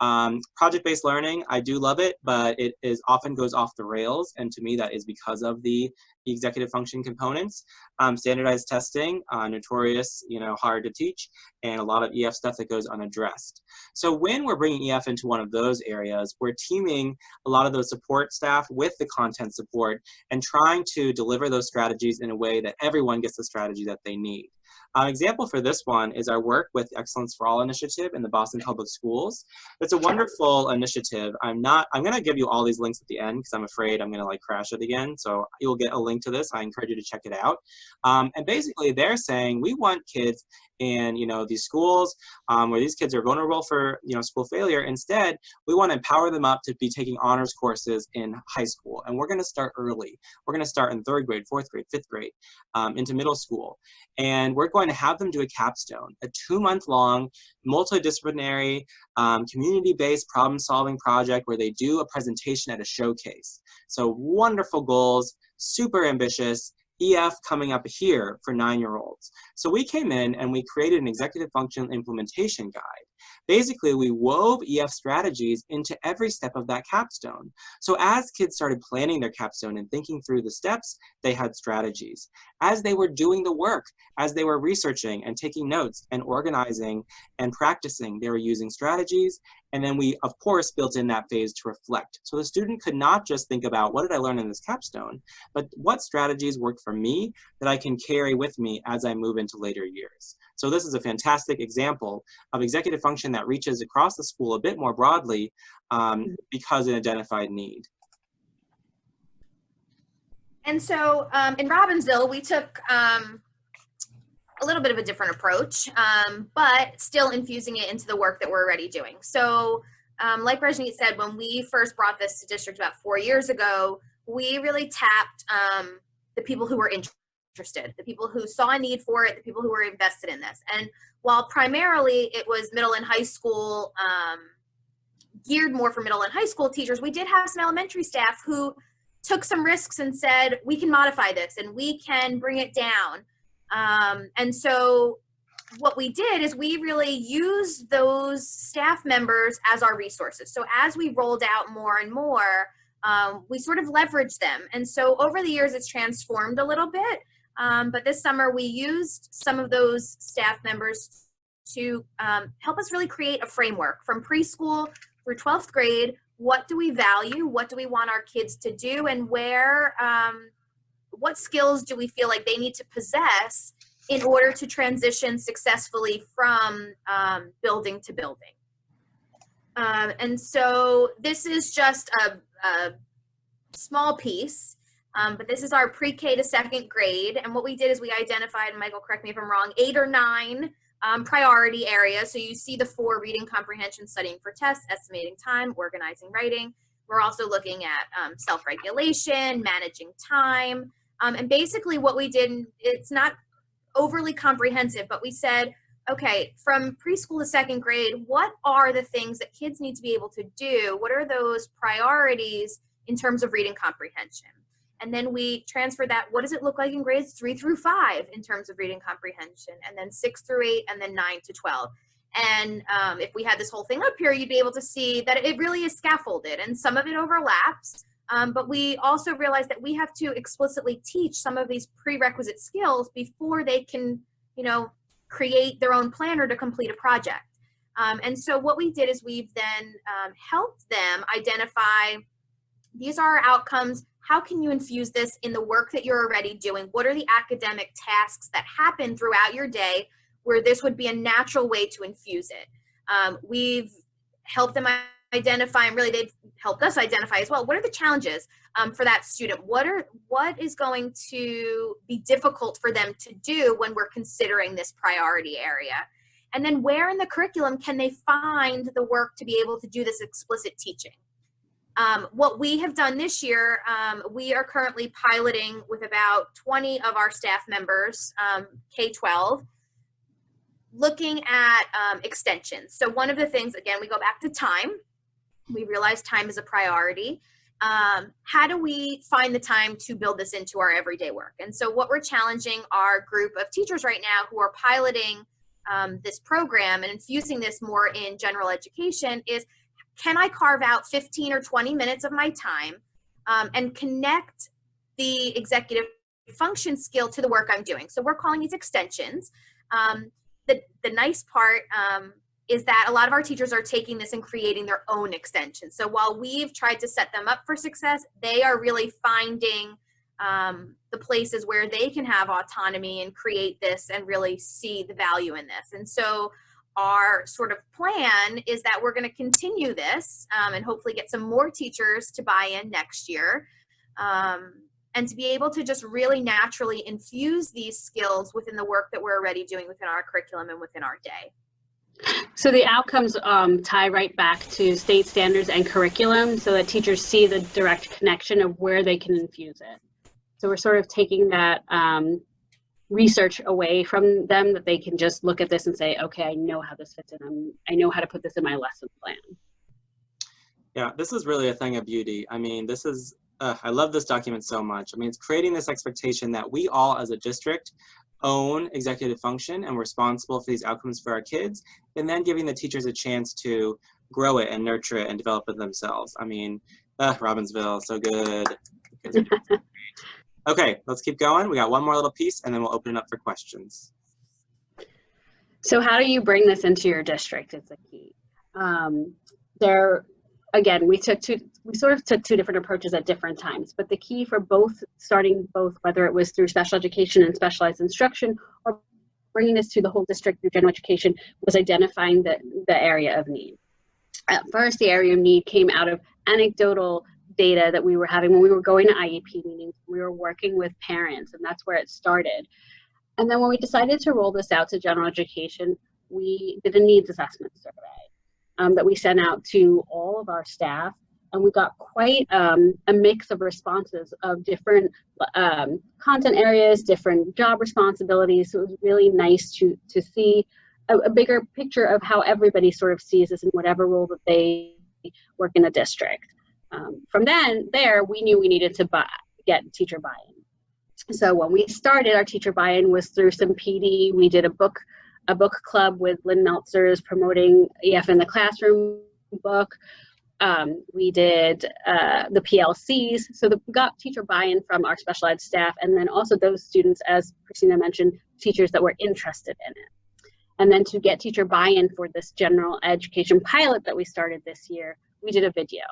Um, Project-based learning, I do love it, but it is often goes off the rails, and to me that is because of the executive function components. Um, standardized testing, uh, notorious, you know, hard to teach, and a lot of EF stuff that goes unaddressed. So when we're bringing EF into one of those areas, we're teaming a lot of those support staff with the content support and trying to deliver those strategies in a way that everyone gets the strategy that they need. An example for this one is our work with Excellence for All initiative in the Boston Public Schools. It's a wonderful initiative. I'm not, I'm gonna give you all these links at the end because I'm afraid I'm gonna like crash it again. So you'll get a link to this. I encourage you to check it out. Um, and basically they're saying we want kids in you know these schools um, where these kids are vulnerable for you know school failure. Instead we want to empower them up to be taking honors courses in high school. And we're going to start early. We're going to start in third grade fourth grade fifth grade um, into middle school. And we're going to have them do a capstone a two month long multidisciplinary um, community-based problem solving project where they do a presentation at a showcase. So wonderful goals super ambitious EF coming up here for nine-year-olds. So we came in and we created an executive function implementation guide. Basically, we wove EF strategies into every step of that capstone. So as kids started planning their capstone and thinking through the steps, they had strategies. As they were doing the work, as they were researching and taking notes and organizing and practicing, they were using strategies. And then we, of course, built in that phase to reflect. So the student could not just think about what did I learn in this capstone, but what strategies worked for me that I can carry with me as I move into later years. So this is a fantastic example of executive function that reaches across the school a bit more broadly um, because it identified need. And so um, in Robbinsville, we took um, a little bit of a different approach, um, but still infusing it into the work that we're already doing. So um, like Rajneet said, when we first brought this to district about four years ago, we really tapped um, the people who were interested interested, the people who saw a need for it, the people who were invested in this. And while primarily it was middle and high school, um, geared more for middle and high school teachers, we did have some elementary staff who took some risks and said, we can modify this and we can bring it down. Um, and so what we did is we really used those staff members as our resources. So as we rolled out more and more, um, we sort of leveraged them. And so over the years, it's transformed a little bit. Um, but this summer we used some of those staff members to um, help us really create a framework from preschool through 12th grade. What do we value? What do we want our kids to do? And where, um, what skills do we feel like they need to possess in order to transition successfully from um, building to building? Um, and so this is just a, a small piece um, but this is our pre-K to second grade. And what we did is we identified, Michael, correct me if I'm wrong, eight or nine um, priority areas. So you see the four reading comprehension, studying for tests, estimating time, organizing writing. We're also looking at um, self-regulation, managing time. Um, and basically what we did, it's not overly comprehensive, but we said, okay, from preschool to second grade, what are the things that kids need to be able to do? What are those priorities in terms of reading comprehension? And then we transfer that, what does it look like in grades three through five in terms of reading comprehension? And then six through eight, and then nine to 12. And um, if we had this whole thing up here, you'd be able to see that it really is scaffolded and some of it overlaps. Um, but we also realize that we have to explicitly teach some of these prerequisite skills before they can, you know, create their own planner to complete a project. Um, and so what we did is we've then um, helped them identify these are our outcomes. How can you infuse this in the work that you're already doing? What are the academic tasks that happen throughout your day where this would be a natural way to infuse it? Um, we've helped them identify and really they've helped us identify as well what are the challenges um, for that student what are what is going to be difficult for them to do when we're considering this priority area and then where in the curriculum can they find the work to be able to do this explicit teaching um, what we have done this year um, we are currently piloting with about 20 of our staff members um, k-12 looking at um, extensions so one of the things again we go back to time we realize time is a priority. Um, how do we find the time to build this into our everyday work? And so what we're challenging our group of teachers right now who are piloting um, this program and infusing this more in general education is, can I carve out 15 or 20 minutes of my time um, and connect the executive function skill to the work I'm doing? So we're calling these extensions. Um, the, the nice part um, is that a lot of our teachers are taking this and creating their own extensions. So while we've tried to set them up for success, they are really finding um, the places where they can have autonomy and create this and really see the value in this. And so our sort of plan is that we're going to continue this um, and hopefully get some more teachers to buy in next year. Um, and to be able to just really naturally infuse these skills within the work that we're already doing within our curriculum and within our day. So the outcomes um, tie right back to state standards and curriculum so that teachers see the direct connection of where they can infuse it. So we're sort of taking that um, research away from them that they can just look at this and say, okay, I know how this fits in. I'm, I know how to put this in my lesson plan. Yeah, this is really a thing of beauty. I mean, this is, uh, I love this document so much. I mean, it's creating this expectation that we all as a district own executive function and responsible for these outcomes for our kids, and then giving the teachers a chance to grow it and nurture it and develop it themselves. I mean, uh, Robbinsville, so good. *laughs* okay, let's keep going. We got one more little piece and then we'll open it up for questions. So how do you bring this into your district is the key. Um, there, again, we took two, we sort of took two different approaches at different times, but the key for both starting both, whether it was through special education and specialized instruction or bringing this to the whole district through general education was identifying the, the area of need. At first, the area of need came out of anecdotal data that we were having when we were going to IEP meetings. We were working with parents, and that's where it started. And then when we decided to roll this out to general education, we did a needs assessment survey um, that we sent out to all of our staff and we got quite um, a mix of responses of different um, content areas, different job responsibilities. So it was really nice to, to see a, a, bigger picture of how everybody sort of sees this in whatever role that they work in the district. Um, from then, there, we knew we needed to buy, get teacher buy-in. So when we started, our teacher buy-in was through some PD. We did a book, a book club with Lynn Meltzer's promoting EF in the classroom book. Um, we did uh, the PLCs, so the, we got teacher buy-in from our special ed staff, and then also those students, as Christina mentioned, teachers that were interested in it. And then to get teacher buy-in for this general education pilot that we started this year, we did a video.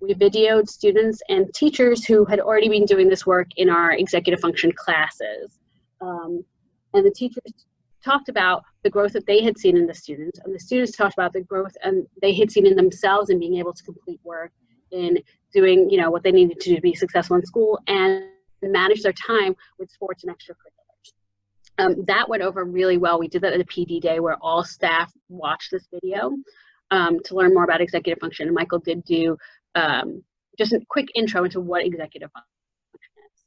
We videoed students and teachers who had already been doing this work in our executive function classes. Um, and the teachers talked about the growth that they had seen in the students, and the students talked about the growth and they had seen in themselves in being able to complete work, in doing you know what they needed to do to be successful in school, and manage their time with sports and extracurriculars. Um, that went over really well. We did that at a PD day where all staff watched this video um, to learn more about executive function. And Michael did do um, just a quick intro into what executive function is.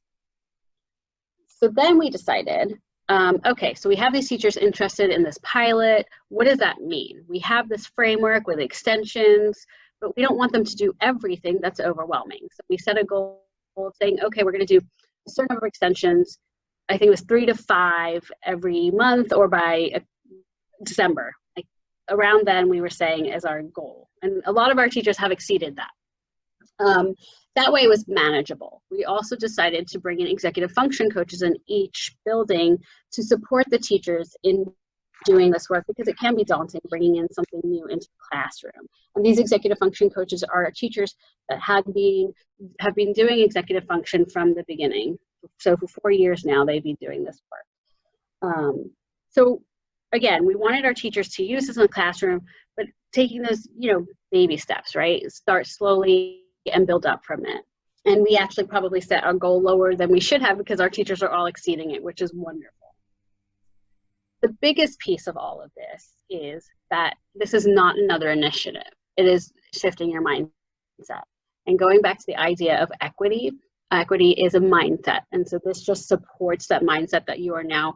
So then we decided um, okay, so we have these teachers interested in this pilot. What does that mean? We have this framework with extensions, but we don't want them to do everything that's overwhelming. So we set a goal of saying, okay, we're going to do a certain number of extensions. I think it was three to five every month or by uh, December. Like around then, we were saying as our goal. And a lot of our teachers have exceeded that. Um, that way it was manageable. We also decided to bring in executive function coaches in each building to support the teachers in doing this work because it can be daunting bringing in something new into the classroom. And these executive function coaches are teachers that had been have been doing executive function from the beginning. So for four years now, they've been doing this work. Um, so again, we wanted our teachers to use this in the classroom, but taking those, you know, baby steps, right? Start slowly and build up from it. And we actually probably set our goal lower than we should have because our teachers are all exceeding it, which is wonderful. The biggest piece of all of this is that this is not another initiative. It is shifting your mindset. And going back to the idea of equity, equity is a mindset. And so this just supports that mindset that you are now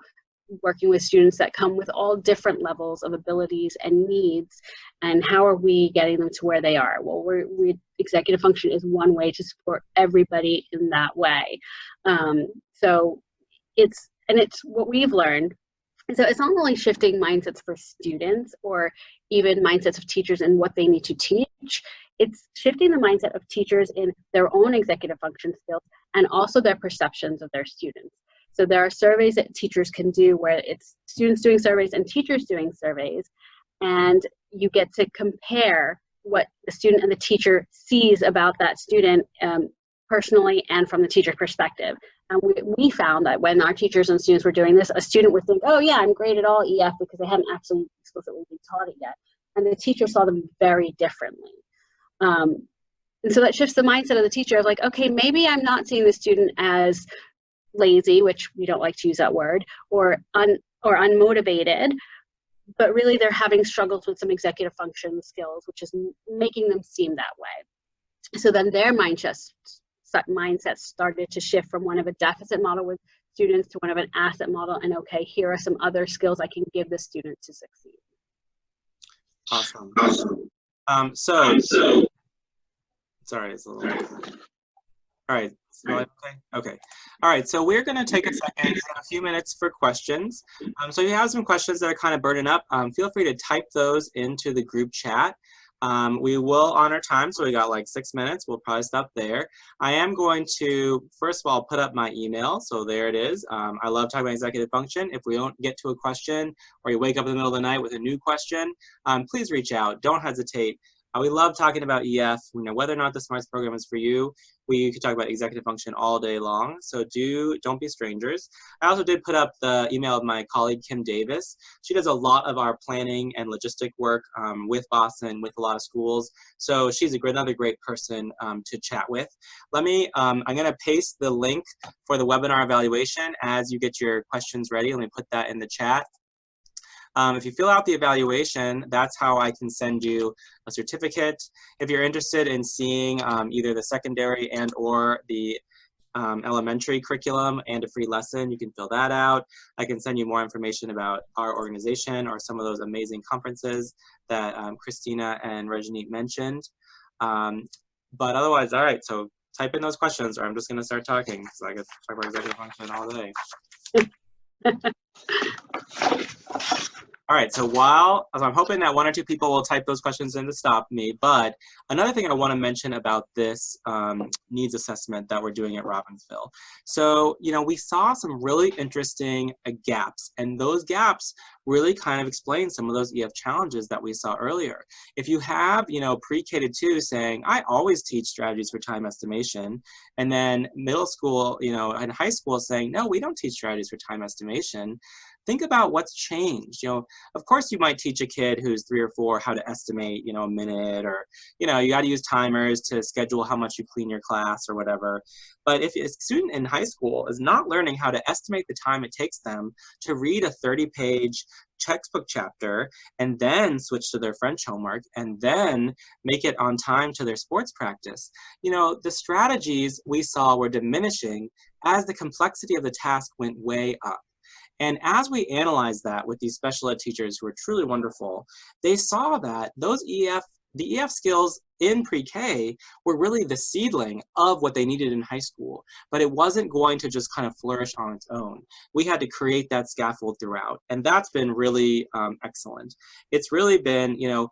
working with students that come with all different levels of abilities and needs and how are we getting them to where they are? Well we're, we executive function is one way to support everybody in that way. Um, so it's and it's what we've learned so it's not only shifting mindsets for students or even mindsets of teachers and what they need to teach it's shifting the mindset of teachers in their own executive function skills and also their perceptions of their students so there are surveys that teachers can do where it's students doing surveys and teachers doing surveys. And you get to compare what the student and the teacher sees about that student um, personally and from the teacher perspective. And we, we found that when our teachers and students were doing this, a student would think, oh yeah, I'm great at all EF because they hadn't actually explicitly been taught it yet. And the teacher saw them very differently. Um, and so that shifts the mindset of the teacher of like, okay, maybe I'm not seeing the student as lazy, which we don't like to use that word, or un or unmotivated, but really they're having struggles with some executive function skills, which is making them seem that way. So then their mindset mindset started to shift from one of a deficit model with students to one of an asset model and okay, here are some other skills I can give the student to succeed. Awesome. Um, so, sorry, it's a little. All right, okay? Okay. All right, so we're going to take a second, a few minutes for questions. Um, so if you have some questions that are kind of burning up, um, feel free to type those into the group chat. Um, we will honor time, so we got like six minutes. We'll probably stop there. I am going to, first of all, put up my email. So there it is. Um, I love talking about executive function. If we don't get to a question or you wake up in the middle of the night with a new question, um, please reach out. Don't hesitate. Uh, we love talking about EF, you know, whether or not the SMARTS program is for you. We could talk about executive function all day long, so do, don't be strangers. I also did put up the email of my colleague, Kim Davis. She does a lot of our planning and logistic work um, with Boston, with a lot of schools, so she's a great, another great person um, to chat with. Let me, um, I'm gonna paste the link for the webinar evaluation as you get your questions ready. Let me put that in the chat. Um, if you fill out the evaluation, that's how I can send you a certificate. If you're interested in seeing um, either the secondary and or the um, elementary curriculum and a free lesson, you can fill that out. I can send you more information about our organization or some of those amazing conferences that um, Christina and Rajneet mentioned. Um, but otherwise, all right, so type in those questions or I'm just gonna start talking because I to talk about executive function all day. *laughs* All right, so while I'm hoping that one or two people will type those questions in to stop me, but another thing I want to mention about this um, needs assessment that we're doing at Robbinsville. So, you know, we saw some really interesting uh, gaps, and those gaps really kind of explain some of those EF challenges that we saw earlier. If you have, you know, pre-K to two saying, I always teach strategies for time estimation, and then middle school, you know, and high school saying, no, we don't teach strategies for time estimation, think about what's changed. You know, of course you might teach a kid who's three or four how to estimate, you know, a minute or, you know, you got to use timers to schedule how much you clean your class or whatever. But if a student in high school is not learning how to estimate the time it takes them to read a 30 page textbook chapter and then switch to their French homework and then make it on time to their sports practice. You know, the strategies we saw were diminishing as the complexity of the task went way up. And as we analyzed that with these special ed teachers who are truly wonderful, they saw that those EF, the EF skills in pre-K were really the seedling of what they needed in high school, but it wasn't going to just kind of flourish on its own. We had to create that scaffold throughout, and that's been really um, excellent. It's really been, you know,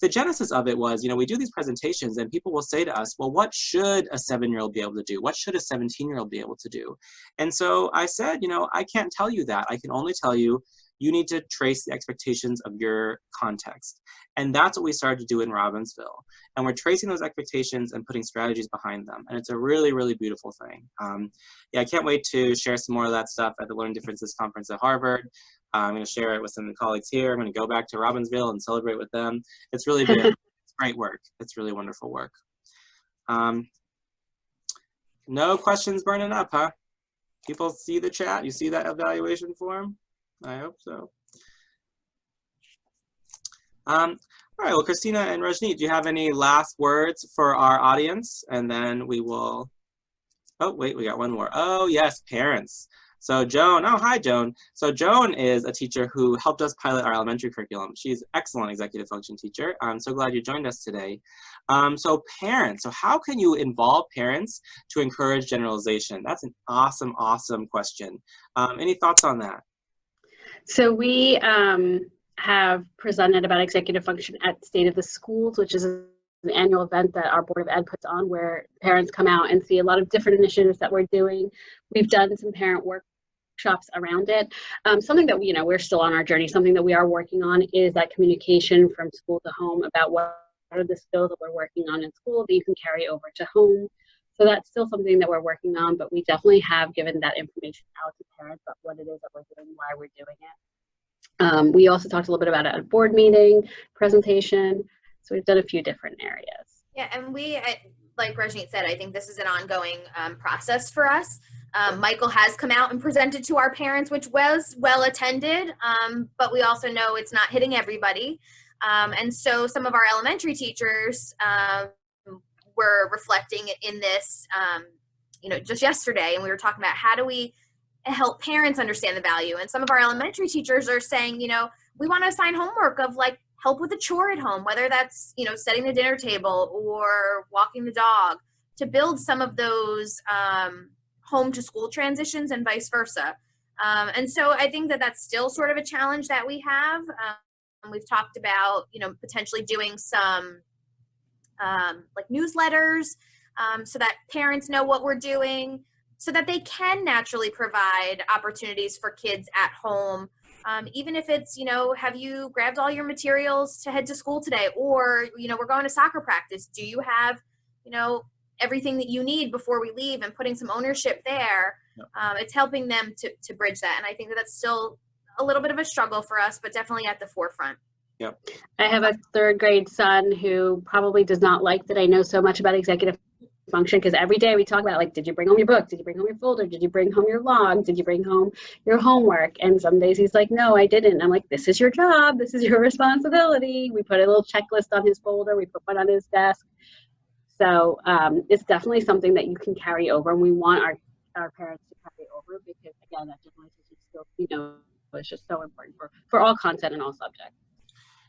the genesis of it was, you know, we do these presentations and people will say to us, well, what should a seven-year-old be able to do? What should a 17-year-old be able to do? And so I said, you know, I can't tell you that. I can only tell you you need to trace the expectations of your context. And that's what we started to do in Robbinsville. And we're tracing those expectations and putting strategies behind them. And it's a really, really beautiful thing. Um, yeah, I can't wait to share some more of that stuff at the Learning Differences Conference at Harvard. Uh, I'm going to share it with some of the colleagues here. I'm going to go back to Robbinsville and celebrate with them. It's really *laughs* been it's great work. It's really wonderful work. Um, no questions burning up, huh? People see the chat? You see that evaluation form? I hope so. Um, all right, well, Christina and Rajneet, do you have any last words for our audience? And then we will, oh, wait, we got one more. Oh, yes, parents. So Joan, oh, hi, Joan. So Joan is a teacher who helped us pilot our elementary curriculum. She's excellent executive function teacher. I'm so glad you joined us today. Um, so parents, so how can you involve parents to encourage generalization? That's an awesome, awesome question. Um, any thoughts on that? So we um, have presented about executive function at State of the Schools, which is an annual event that our Board of Ed puts on where parents come out and see a lot of different initiatives that we're doing. We've done some parent workshops around it. Um, something that, you know, we're still on our journey, something that we are working on is that communication from school to home about what are the skills that we're working on in school that you can carry over to home. So that's still something that we're working on, but we definitely have given that information out to parents about what it is that we're doing, why we're doing it. Um, we also talked a little bit about a board meeting, presentation. So we've done a few different areas. Yeah, and we, I- like Rajneet said, I think this is an ongoing um, process for us. Um, Michael has come out and presented to our parents, which was well attended, um, but we also know it's not hitting everybody. Um, and so some of our elementary teachers um, were reflecting in this, um, you know, just yesterday, and we were talking about how do we help parents understand the value. And some of our elementary teachers are saying, you know, we want to assign homework of like help with a chore at home, whether that's, you know, setting the dinner table or walking the dog, to build some of those um, home to school transitions and vice versa. Um, and so I think that that's still sort of a challenge that we have. Um, we've talked about, you know, potentially doing some um, like newsletters um, so that parents know what we're doing so that they can naturally provide opportunities for kids at home um, even if it's you know have you grabbed all your materials to head to school today? Or you know we're going to soccer practice. Do you have you know everything that you need before we leave and putting some ownership there? Um, it's helping them to, to bridge that. And i think that that's still a little bit of a struggle for us but definitely at the forefront. Yep. I have a third grade son who probably does not like that I know so much about executive function because every day we talk about like, did you bring home your book? Did you bring home your folder? Did you bring home your log? Did you bring home your homework? And some days he's like, no, I didn't. I'm like, this is your job. This is your *laughs* responsibility. We put a little checklist on his folder. We put one on his desk. So um, it's definitely something that you can carry over, and we want our our parents to carry over because again, that still, you know, is just so important for for all content and all subjects.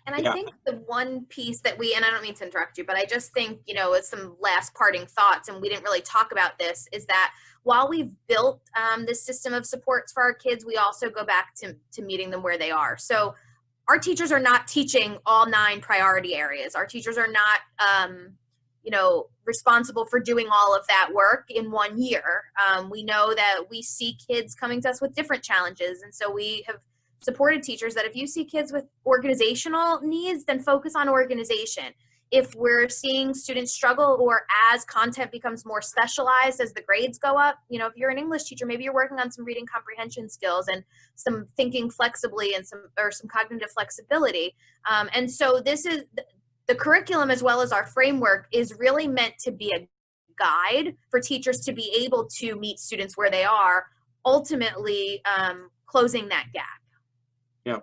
And I Yeah. think the one piece that we, and I don't mean to interrupt you, but I just think, you know, it's some last parting thoughts, and we didn't really talk about this, is that while we've built um, this system of supports for our kids, we also go back to, to meeting them where they are. So our teachers are not teaching all nine priority areas. Our teachers are not, um, you know, responsible for doing all of that work in one year. Um, we know that we see kids coming to us with different challenges, and so we have supported teachers that if you see kids with organizational needs, then focus on organization. If we're seeing students struggle or as content becomes more specialized as the grades go up, you know, if you're an English teacher, maybe you're working on some reading comprehension skills and some thinking flexibly and some or some cognitive flexibility. Um, and so this is the curriculum as well as our framework is really meant to be a guide for teachers to be able to meet students where they are, ultimately um, closing that gap. Yeah,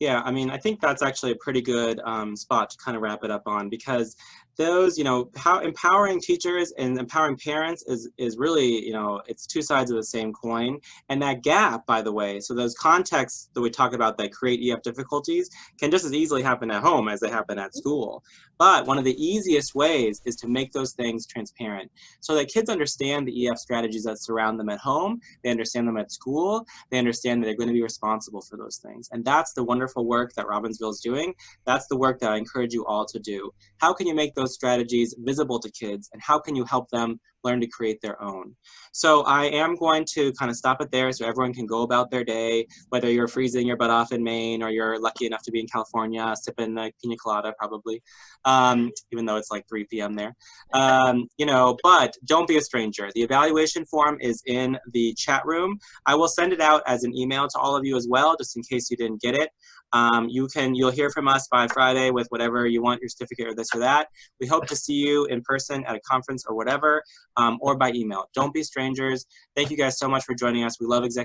Yeah, I mean, I think that's actually a pretty good um, spot to kind of wrap it up on because those, you know, how empowering teachers and empowering parents is is really, you know, it's two sides of the same coin. And that gap, by the way, so those contexts that we talk about that create EF difficulties can just as easily happen at home as they happen at school. But one of the easiest ways is to make those things transparent so that kids understand the EF strategies that surround them at home, they understand them at school, they understand that they're going to be responsible for those things. And that's the wonderful work that Robbinsville is doing. That's the work that I encourage you all to do. How can you make those strategies visible to kids and how can you help them learn to create their own. So I am going to kind of stop it there so everyone can go about their day, whether you're freezing your butt off in Maine or you're lucky enough to be in California, sipping a pina colada probably, um, even though it's like 3 p.m. there. Um, you know, but don't be a stranger. The evaluation form is in the chat room. I will send it out as an email to all of you as well, just in case you didn't get it. Um, you can, you'll hear from us by Friday with whatever you want, your certificate or this or that. We hope to see you in person at a conference or whatever, um, or by email. Don't be strangers. Thank you guys so much for joining us. We love executive